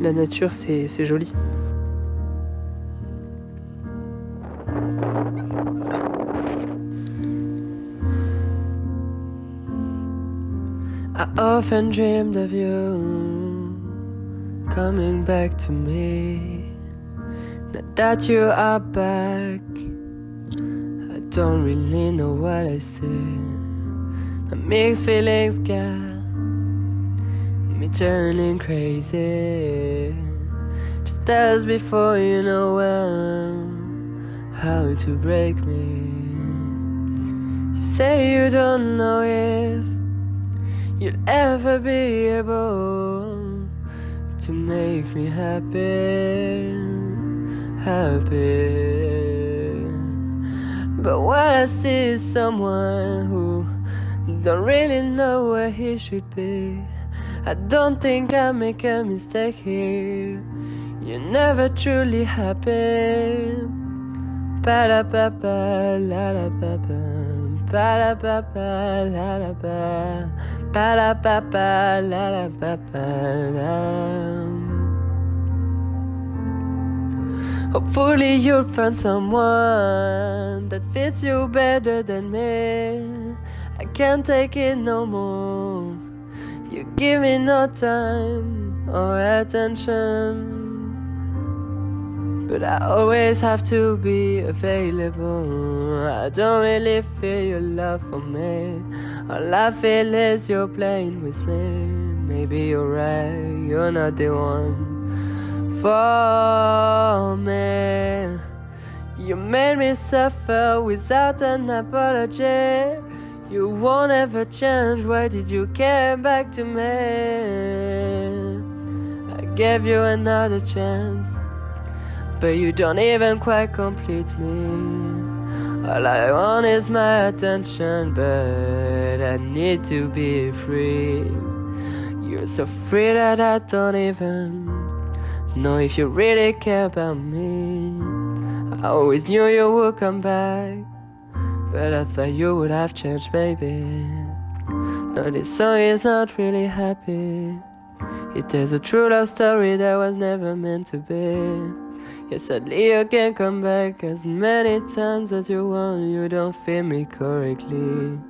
La nature, c'est joli. I often dreamed of you coming back to me. Now that you are back, I don't really know what I say. My mixed feelings got me turning crazy. Just as before, you know well how to break me. You say you don't know if you'll ever be able to make me happy, happy. But what I see is someone who don't really know where he should be. I don't think I make a mistake here. You're never truly happy. Ba da ba ba la da ba ba ba da ba ba la da ba ba da ba ba la da ba ba Hopefully you'll find someone that fits you better than me. I can't take it no more. Give me no time or attention. But I always have to be available. I don't really feel your love for me. All I feel is you're playing with me. Maybe you're right, you're not the one for me. You made me suffer without an apology. You won't ever change. Why did you come back to me? I gave you another chance. But you don't even quite complete me. All I want is my attention, but I need to be free. You're so free that I don't even know if you really care about me. I always knew you would come back, but I thought you would have changed, baby. No, this song is not really happy. It tells a true love story that was never meant to be. Yes, sadly you can come back as many times as you want. You don't feel me correctly.